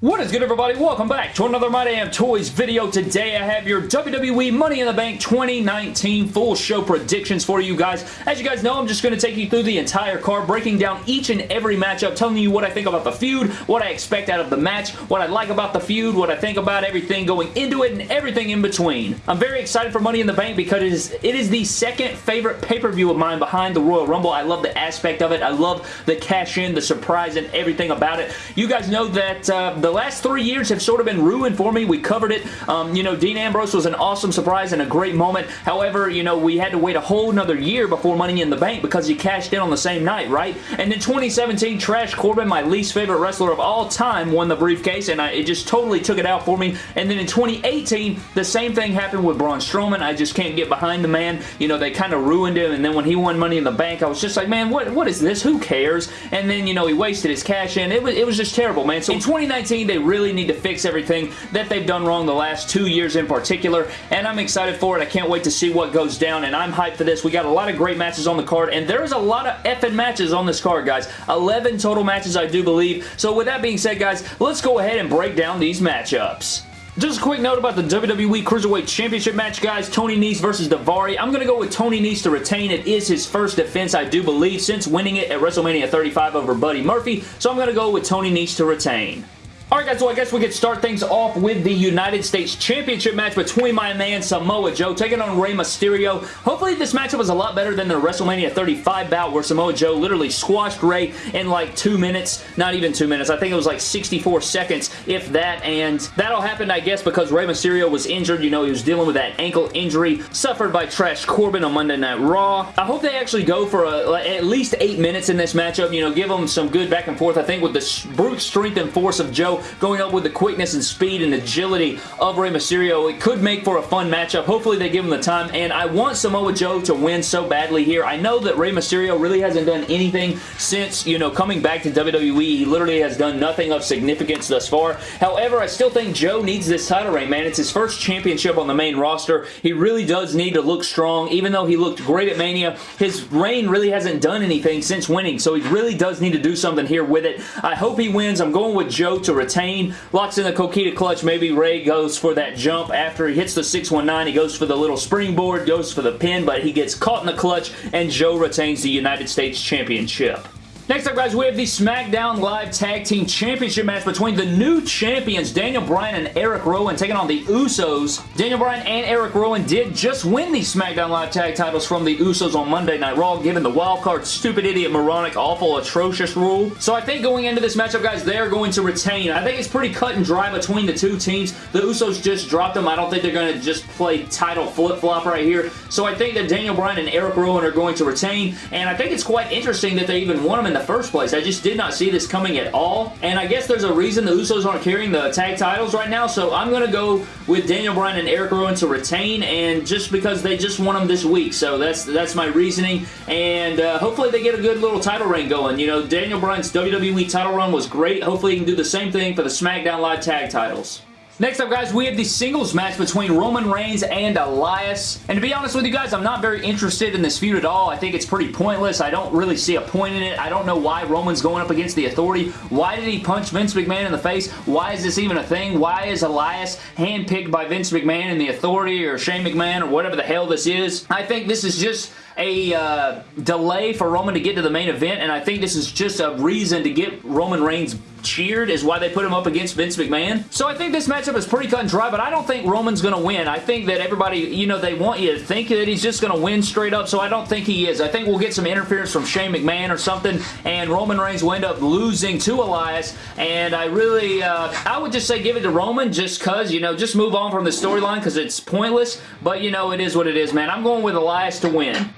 What is good everybody? Welcome back to another My Damn Toys video. Today I have your WWE Money in the Bank 2019 full show predictions for you guys. As you guys know, I'm just going to take you through the entire card, breaking down each and every matchup, telling you what I think about the feud, what I expect out of the match, what I like about the feud, what I think about everything going into it, and everything in between. I'm very excited for Money in the Bank because it is, it is the second favorite pay-per-view of mine behind the Royal Rumble. I love the aspect of it. I love the cash-in, the surprise, and everything about it. You guys know that uh, the last three years have sort of been ruined for me. We covered it. Um, you know, Dean Ambrose was an awesome surprise and a great moment. However, you know, we had to wait a whole another year before Money in the Bank because he cashed in on the same night, right? And then 2017, Trash Corbin, my least favorite wrestler of all time, won the briefcase, and I, it just totally took it out for me. And then in 2018, the same thing happened with Braun Strowman. I just can't get behind the man. You know, they kind of ruined him, and then when he won Money in the Bank, I was just like, man, what, what is this? Who cares? And then, you know, he wasted his cash in. It was, it was just terrible, man. So in 2019, they really need to fix everything that they've done wrong the last two years in particular, and I'm excited for it. I can't wait to see what goes down, and I'm hyped for this. We got a lot of great matches on the card, and there is a lot of effing matches on this card, guys. 11 total matches, I do believe. So with that being said, guys, let's go ahead and break down these matchups. Just a quick note about the WWE Cruiserweight Championship match, guys. Tony Nese versus Daivari. I'm going to go with Tony Nese to retain. It is his first defense, I do believe, since winning it at WrestleMania 35 over Buddy Murphy. So I'm going to go with Tony Nese to retain. Alright guys, so I guess we could start things off with the United States Championship match between my man Samoa Joe taking on Rey Mysterio. Hopefully this matchup was a lot better than the WrestleMania 35 bout where Samoa Joe literally squashed Rey in like two minutes. Not even two minutes. I think it was like 64 seconds, if that, and that'll happen, I guess, because Rey Mysterio was injured. You know, he was dealing with that ankle injury suffered by Trash Corbin on Monday Night Raw. I hope they actually go for a, at least eight minutes in this matchup. You know, give them some good back and forth. I think with the brute strength and force of Joe, going up with the quickness and speed and agility of Rey Mysterio. It could make for a fun matchup. Hopefully they give him the time, and I want Samoa Joe to win so badly here. I know that Rey Mysterio really hasn't done anything since, you know, coming back to WWE. He literally has done nothing of significance thus far. However, I still think Joe needs this title reign, man. It's his first championship on the main roster. He really does need to look strong. Even though he looked great at Mania, his reign really hasn't done anything since winning, so he really does need to do something here with it. I hope he wins. I'm going with Joe to retain locks in the Coquina clutch. Maybe Rey goes for that jump after he hits the 619. He goes for the little springboard, goes for the pin, but he gets caught in the clutch, and Joe retains the United States Championship. Next up, guys, we have the SmackDown Live Tag Team Championship match between the new champions, Daniel Bryan and Eric Rowan, taking on the Usos. Daniel Bryan and Eric Rowan did just win the SmackDown Live Tag titles from the Usos on Monday Night Raw, given the wildcard, stupid, idiot, moronic, awful, atrocious rule. So I think going into this matchup, guys, they're going to retain. I think it's pretty cut and dry between the two teams. The Usos just dropped them. I don't think they're going to just play title flip-flop right here. So I think that Daniel Bryan and Eric Rowan are going to retain, and I think it's quite interesting that they even won them in the first place. I just did not see this coming at all. And I guess there's a reason the Usos aren't carrying the tag titles right now. So I'm going to go with Daniel Bryan and Eric Rowan to retain. And just because they just won them this week. So that's that's my reasoning. And uh, hopefully they get a good little title reign going. You know, Daniel Bryan's WWE title run was great. Hopefully he can do the same thing for the SmackDown Live tag titles. Next up, guys, we have the singles match between Roman Reigns and Elias. And to be honest with you guys, I'm not very interested in this feud at all. I think it's pretty pointless. I don't really see a point in it. I don't know why Roman's going up against the Authority. Why did he punch Vince McMahon in the face? Why is this even a thing? Why is Elias handpicked by Vince McMahon and the Authority or Shane McMahon or whatever the hell this is? I think this is just a uh, delay for Roman to get to the main event, and I think this is just a reason to get Roman Reigns cheered is why they put him up against Vince McMahon. So I think this matchup is pretty cut and dry, but I don't think Roman's going to win. I think that everybody, you know, they want you to think that he's just going to win straight up, so I don't think he is. I think we'll get some interference from Shane McMahon or something, and Roman Reigns will end up losing to Elias, and I really, uh, I would just say give it to Roman just because, you know, just move on from the storyline because it's pointless, but, you know, it is what it is, man. I'm going with Elias to win.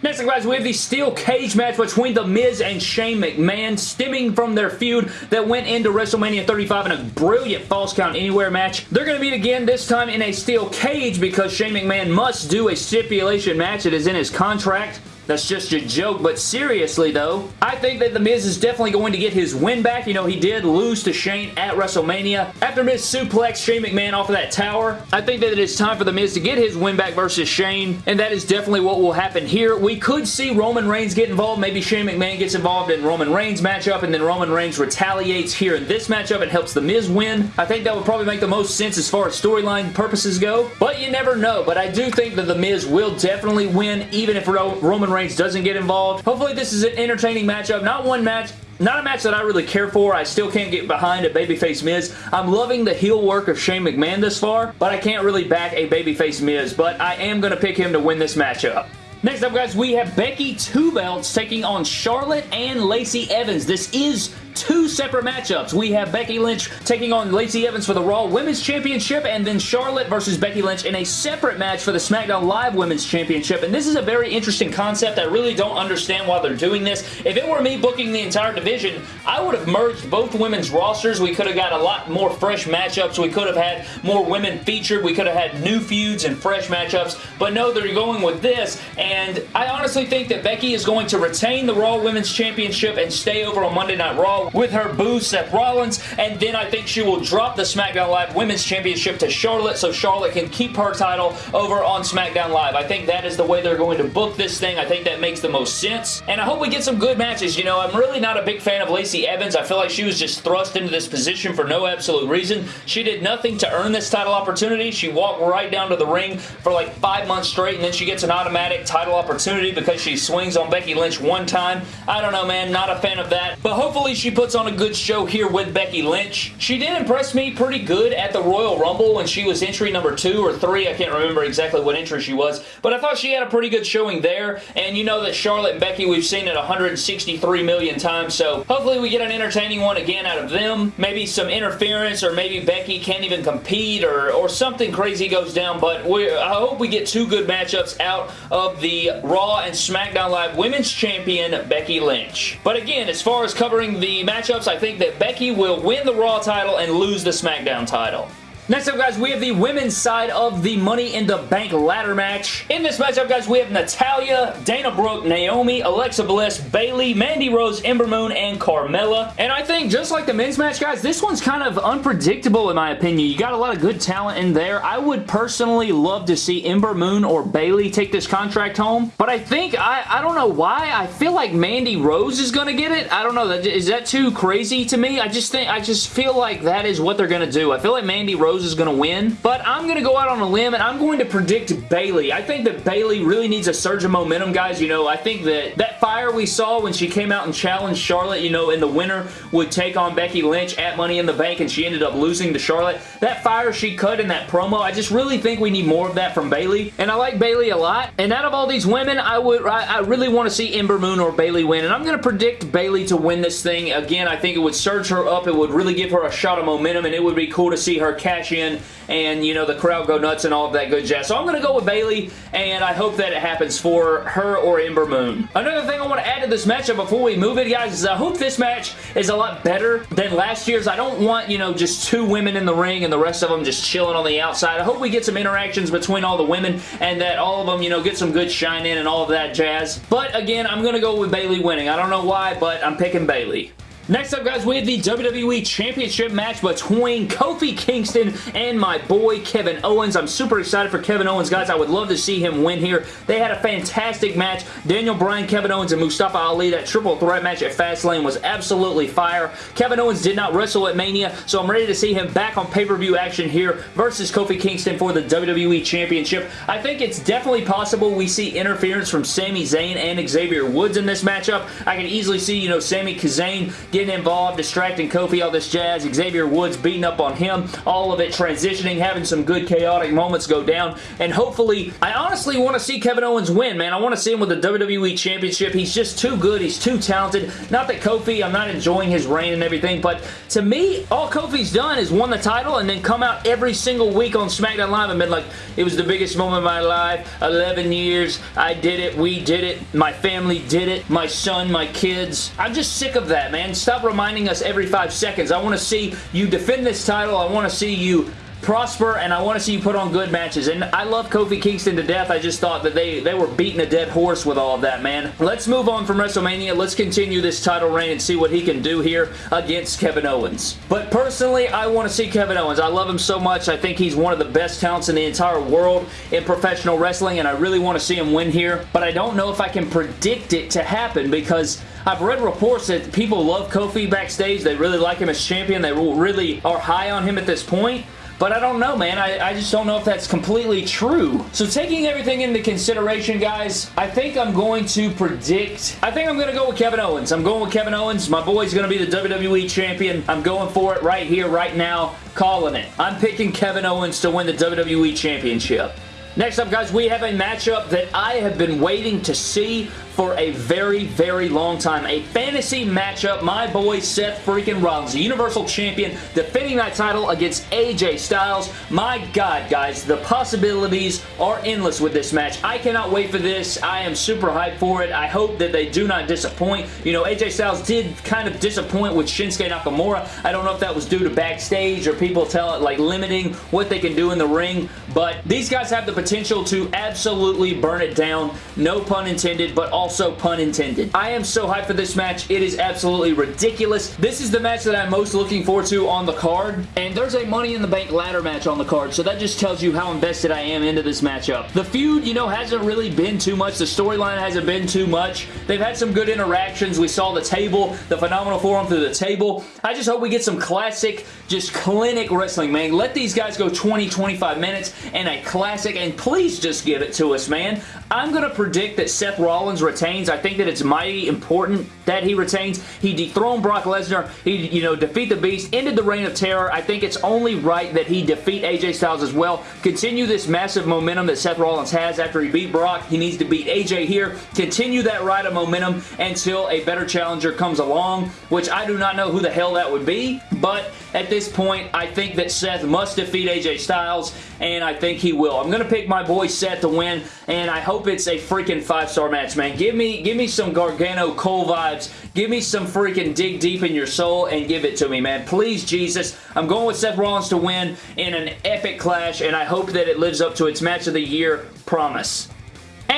Next up, guys, we have the steel cage match between The Miz and Shane McMahon, stemming from their feud that went into WrestleMania 35 in a brilliant Falls Count Anywhere match. They're going to meet again, this time in a steel cage because Shane McMahon must do a stipulation match. It is in his contract. That's just a joke, but seriously though, I think that The Miz is definitely going to get his win back. You know, he did lose to Shane at WrestleMania. After Miz suplexed Shane McMahon off of that tower, I think that it is time for The Miz to get his win back versus Shane, and that is definitely what will happen here. We could see Roman Reigns get involved. Maybe Shane McMahon gets involved in Roman Reigns matchup, and then Roman Reigns retaliates here in this matchup and helps The Miz win. I think that would probably make the most sense as far as storyline purposes go, but you never know. But I do think that The Miz will definitely win, even if Roman Reigns doesn't get involved. Hopefully this is an entertaining matchup. Not one match not a match that I really care for. I still can't get behind a babyface Miz. I'm loving the heel work of Shane McMahon this far, but I can't really back a babyface Miz, but I am going to pick him to win this matchup. Next up, guys, we have Becky Two Belts taking on Charlotte and Lacey Evans. This is two separate matchups. We have Becky Lynch taking on Lacey Evans for the Raw Women's Championship and then Charlotte versus Becky Lynch in a separate match for the SmackDown Live Women's Championship. And this is a very interesting concept. I really don't understand why they're doing this. If it were me booking the entire division, I would have merged both women's rosters. We could have got a lot more fresh matchups. We could have had more women featured. We could have had new feuds and fresh matchups. But no, they're going with this. And I honestly think that Becky is going to retain the Raw Women's Championship and stay over on Monday Night Raw with her boo Seth Rollins, and then I think she will drop the SmackDown Live Women's Championship to Charlotte so Charlotte can keep her title over on SmackDown Live. I think that is the way they're going to book this thing. I think that makes the most sense, and I hope we get some good matches. You know, I'm really not a big fan of Lacey Evans. I feel like she was just thrust into this position for no absolute reason. She did nothing to earn this title opportunity. She walked right down to the ring for like five months straight, and then she gets an automatic title opportunity because she swings on Becky Lynch one time. I don't know, man. Not a fan of that, but hopefully she puts on a good show here with Becky Lynch. She did impress me pretty good at the Royal Rumble when she was entry number two or three. I can't remember exactly what entry she was, but I thought she had a pretty good showing there, and you know that Charlotte and Becky, we've seen it 163 million times, so hopefully we get an entertaining one again out of them. Maybe some interference, or maybe Becky can't even compete, or, or something crazy goes down, but I hope we get two good matchups out of the Raw and SmackDown Live Women's Champion, Becky Lynch. But again, as far as covering the matchups, I think that Becky will win the Raw title and lose the SmackDown title. Next up, guys, we have the women's side of the Money in the Bank ladder match. In this matchup, guys, we have Natalya, Dana Brooke, Naomi, Alexa Bliss, Bayley, Mandy Rose, Ember Moon, and Carmella. And I think, just like the men's match, guys, this one's kind of unpredictable in my opinion. You got a lot of good talent in there. I would personally love to see Ember Moon or Bayley take this contract home. But I think, I, I don't know why, I feel like Mandy Rose is going to get it. I don't know. Is that too crazy to me? I just think, I just feel like that is what they're going to do. I feel like Mandy Rose Rose is going to win. But I'm going to go out on a limb and I'm going to predict Bayley. I think that Bayley really needs a surge of momentum, guys. You know, I think that that fire we saw when she came out and challenged Charlotte, you know, in the winter would take on Becky Lynch at Money in the Bank and she ended up losing to Charlotte. That fire she cut in that promo, I just really think we need more of that from Bayley. And I like Bayley a lot. And out of all these women, I would I, I really want to see Ember Moon or Bayley win. And I'm going to predict Bayley to win this thing. Again, I think it would surge her up. It would really give her a shot of momentum and it would be cool to see her cash in and, you know, the crowd go nuts and all of that good jazz. So I'm going to go with Bayley, and I hope that it happens for her or Ember Moon. Another thing I want to add to this matchup before we move it, guys, is I hope this match is a lot better than last year's. I don't want, you know, just two women in the ring and the rest of them just chilling on the outside. I hope we get some interactions between all the women and that all of them, you know, get some good shine in and all of that jazz. But again, I'm going to go with Bayley winning. I don't know why, but I'm picking Bayley. Next up, guys, we have the WWE Championship match between Kofi Kingston and my boy Kevin Owens. I'm super excited for Kevin Owens, guys. I would love to see him win here. They had a fantastic match. Daniel Bryan, Kevin Owens, and Mustafa Ali. That triple threat match at Fastlane was absolutely fire. Kevin Owens did not wrestle at Mania, so I'm ready to see him back on pay-per-view action here versus Kofi Kingston for the WWE Championship. I think it's definitely possible we see interference from Sami Zayn and Xavier Woods in this matchup. I can easily see, you know, Sami Zayn getting involved, distracting Kofi, all this jazz, Xavier Woods beating up on him, all of it transitioning, having some good chaotic moments go down, and hopefully, I honestly want to see Kevin Owens win, man. I want to see him with the WWE Championship. He's just too good. He's too talented. Not that Kofi, I'm not enjoying his reign and everything, but to me, all Kofi's done is won the title and then come out every single week on SmackDown Live and been like, it was the biggest moment of my life, 11 years, I did it, we did it, my family did it, my son, my kids. I'm just sick of that, man. Stop reminding us every five seconds. I want to see you defend this title. I want to see you prosper, and I want to see you put on good matches. And I love Kofi Kingston to death. I just thought that they, they were beating a dead horse with all of that, man. Let's move on from WrestleMania. Let's continue this title reign and see what he can do here against Kevin Owens. But personally, I want to see Kevin Owens. I love him so much. I think he's one of the best talents in the entire world in professional wrestling, and I really want to see him win here. But I don't know if I can predict it to happen because I've read reports that people love Kofi backstage. They really like him as champion. They really are high on him at this point. But I don't know, man. I, I just don't know if that's completely true. So taking everything into consideration, guys, I think I'm going to predict... I think I'm going to go with Kevin Owens. I'm going with Kevin Owens. My boy's going to be the WWE Champion. I'm going for it right here, right now. Calling it. I'm picking Kevin Owens to win the WWE Championship. Next up, guys, we have a matchup that I have been waiting to see for a very, very long time. A fantasy matchup. My boy Seth freaking Rollins, the Universal Champion, defending that title against AJ Styles. My God, guys, the possibilities are endless with this match. I cannot wait for this. I am super hyped for it. I hope that they do not disappoint. You know, AJ Styles did kind of disappoint with Shinsuke Nakamura. I don't know if that was due to backstage or people tell it, like, limiting what they can do in the ring, but these guys have the potential to absolutely burn it down. No pun intended, but also also pun intended. I am so hyped for this match. It is absolutely ridiculous. This is the match that I'm most looking forward to on the card, and there's a Money in the Bank ladder match on the card, so that just tells you how invested I am into this matchup. The feud, you know, hasn't really been too much. The storyline hasn't been too much. They've had some good interactions. We saw the table, the Phenomenal Forearm through the table. I just hope we get some classic, just clinic wrestling, man. Let these guys go 20, 25 minutes and a classic, and please just give it to us, man. I'm going to predict that Seth Rollins retains. I think that it's mighty important that he retains. He dethroned Brock Lesnar. He, you know, defeat the Beast, ended the Reign of Terror. I think it's only right that he defeat AJ Styles as well. Continue this massive momentum that Seth Rollins has after he beat Brock. He needs to beat AJ here. Continue that ride of momentum until a better challenger comes along, which I do not know who the hell that would be, but at this point, I think that Seth must defeat AJ Styles, and I think he will. I'm going to pick my boy Seth to win, and I hope it's a freaking five-star match, man. Give me, give me some Gargano Cole vibes. Give me some freaking dig deep in your soul and give it to me, man. Please, Jesus. I'm going with Seth Rollins to win in an epic clash, and I hope that it lives up to its match of the year promise.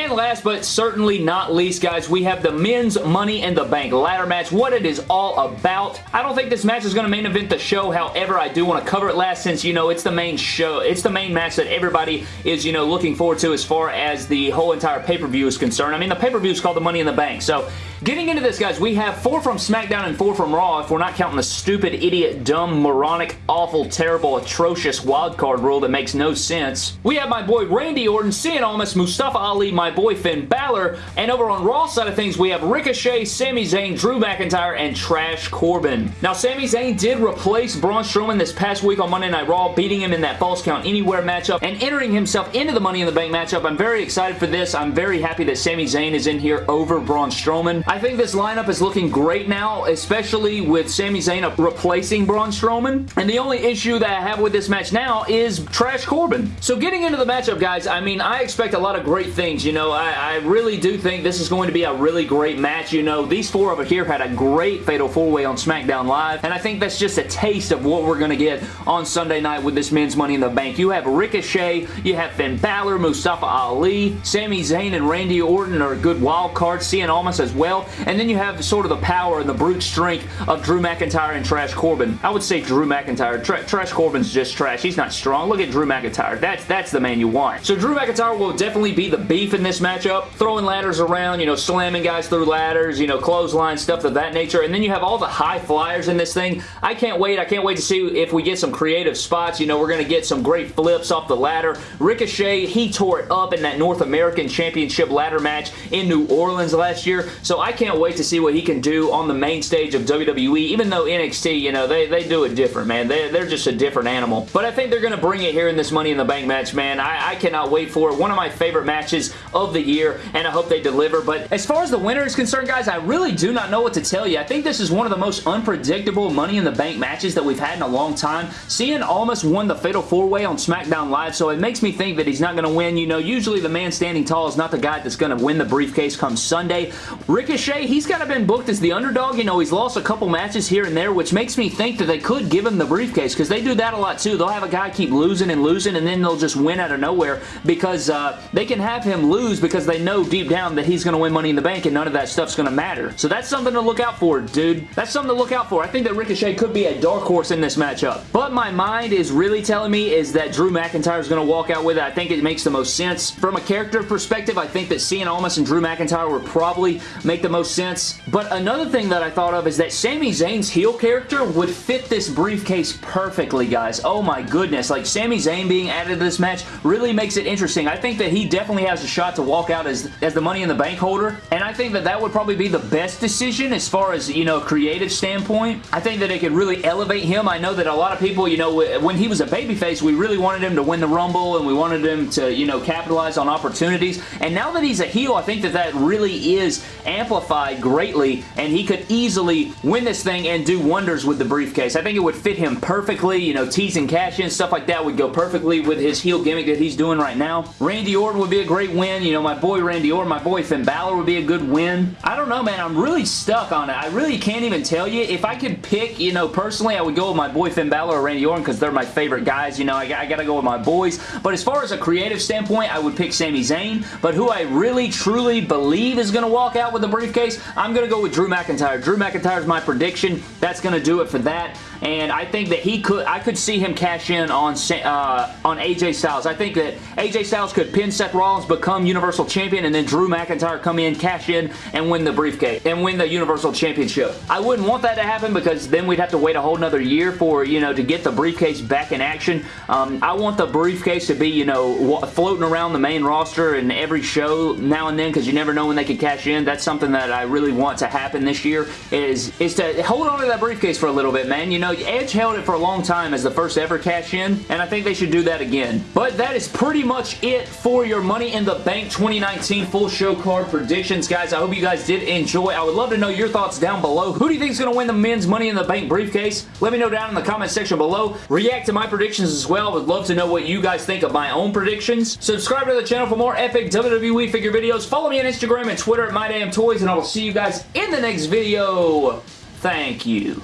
And last but certainly not least, guys, we have the men's Money in the Bank ladder match, what it is all about. I don't think this match is going to main event the show, however, I do want to cover it last since, you know, it's the main show. It's the main match that everybody is, you know, looking forward to as far as the whole entire pay-per-view is concerned. I mean, the pay-per-view is called the Money in the Bank, so Getting into this, guys, we have four from SmackDown and four from Raw if we're not counting the stupid, idiot, dumb, moronic, awful, terrible, atrocious wildcard rule that makes no sense. We have my boy Randy Orton, Cien Almas, Mustafa Ali, my boy Finn Balor, and over on Raw side of things, we have Ricochet, Sami Zayn, Drew McIntyre, and Trash Corbin. Now, Sami Zayn did replace Braun Strowman this past week on Monday Night Raw, beating him in that Falls Count Anywhere matchup and entering himself into the Money in the Bank matchup. I'm very excited for this. I'm very happy that Sami Zayn is in here over Braun Strowman. I think this lineup is looking great now, especially with Sami Zayn replacing Braun Strowman. And the only issue that I have with this match now is Trash Corbin. So getting into the matchup, guys, I mean, I expect a lot of great things. You know, I, I really do think this is going to be a really great match. You know, these four over here had a great Fatal 4-Way on SmackDown Live, and I think that's just a taste of what we're going to get on Sunday night with this men's Money in the Bank. You have Ricochet, you have Finn Balor, Mustafa Ali, Sami Zayn, and Randy Orton are a good wild cards, Cien Almas as well, and then you have sort of the power and the brute strength of Drew McIntyre and Trash Corbin. I would say Drew McIntyre. Tra trash Corbin's just trash. He's not strong. Look at Drew McIntyre. That's, that's the man you want. So Drew McIntyre will definitely be the beef in this matchup. Throwing ladders around, you know, slamming guys through ladders, you know, clothesline, stuff of that nature. And then you have all the high flyers in this thing. I can't wait. I can't wait to see if we get some creative spots. You know, we're going to get some great flips off the ladder. Ricochet, he tore it up in that North American Championship ladder match in New Orleans last year. So I can't wait to see what he can do on the main stage of WWE, even though NXT, you know, they, they do it different, man. They, they're just a different animal. But I think they're going to bring it here in this Money in the Bank match, man. I, I cannot wait for it. One of my favorite matches of the year, and I hope they deliver. But as far as the winner is concerned, guys, I really do not know what to tell you. I think this is one of the most unpredictable Money in the Bank matches that we've had in a long time. Cien almost won the Fatal 4-Way on SmackDown Live, so it makes me think that he's not going to win. You know, usually the man standing tall is not the guy that's going to win the briefcase come Sunday. Ricochet Ricochet, he's kind of been booked as the underdog. You know, he's lost a couple matches here and there, which makes me think that they could give him the briefcase because they do that a lot too. They'll have a guy keep losing and losing and then they'll just win out of nowhere because uh, they can have him lose because they know deep down that he's going to win Money in the Bank and none of that stuff's going to matter. So that's something to look out for, dude. That's something to look out for. I think that Ricochet could be a dark horse in this matchup. But my mind is really telling me is that Drew McIntyre is going to walk out with it. I think it makes the most sense. From a character perspective, I think that Cien Almas and Drew McIntyre would probably make the most sense. But another thing that I thought of is that Sami Zayn's heel character would fit this briefcase perfectly, guys. Oh my goodness. Like, Sami Zayn being added to this match really makes it interesting. I think that he definitely has a shot to walk out as, as the Money in the Bank holder, and I think that that would probably be the best decision as far as, you know, creative standpoint. I think that it could really elevate him. I know that a lot of people, you know, when he was a babyface, we really wanted him to win the Rumble, and we wanted him to, you know, capitalize on opportunities, and now that he's a heel, I think that that really is amplified greatly, and he could easily win this thing and do wonders with the briefcase. I think it would fit him perfectly, you know, tease and cash in, stuff like that would go perfectly with his heel gimmick that he's doing right now. Randy Orton would be a great win, you know, my boy Randy Orton, my boy Finn Balor would be a good win. I don't know, man, I'm really stuck on it. I really can't even tell you. If I could pick, you know, personally, I would go with my boy Finn Balor or Randy Orton because they're my favorite guys, you know, I, I gotta go with my boys, but as far as a creative standpoint, I would pick Sami Zayn, but who I really, truly believe is going to walk out with the briefcase, I'm going to go with Drew McIntyre. Drew McIntyre is my prediction. That's going to do it for that and I think that he could, I could see him cash in on uh, on AJ Styles. I think that AJ Styles could pin Seth Rollins, become Universal Champion, and then Drew McIntyre come in, cash in, and win the briefcase, and win the Universal Championship. I wouldn't want that to happen because then we'd have to wait a whole another year for, you know, to get the briefcase back in action. Um, I want the briefcase to be, you know, floating around the main roster and every show now and then because you never know when they could cash in. That's something that I really want to happen this year is, is to hold on to that briefcase for a little bit, man. You know, know, Edge held it for a long time as the first ever cash-in, and I think they should do that again. But that is pretty much it for your Money in the Bank 2019 full show card predictions, guys. I hope you guys did enjoy. I would love to know your thoughts down below. Who do you think is going to win the men's Money in the Bank briefcase? Let me know down in the comment section below. React to my predictions as well. I would love to know what you guys think of my own predictions. Subscribe to the channel for more epic WWE figure videos. Follow me on Instagram and Twitter at MyDamnToys, and I will see you guys in the next video. Thank you.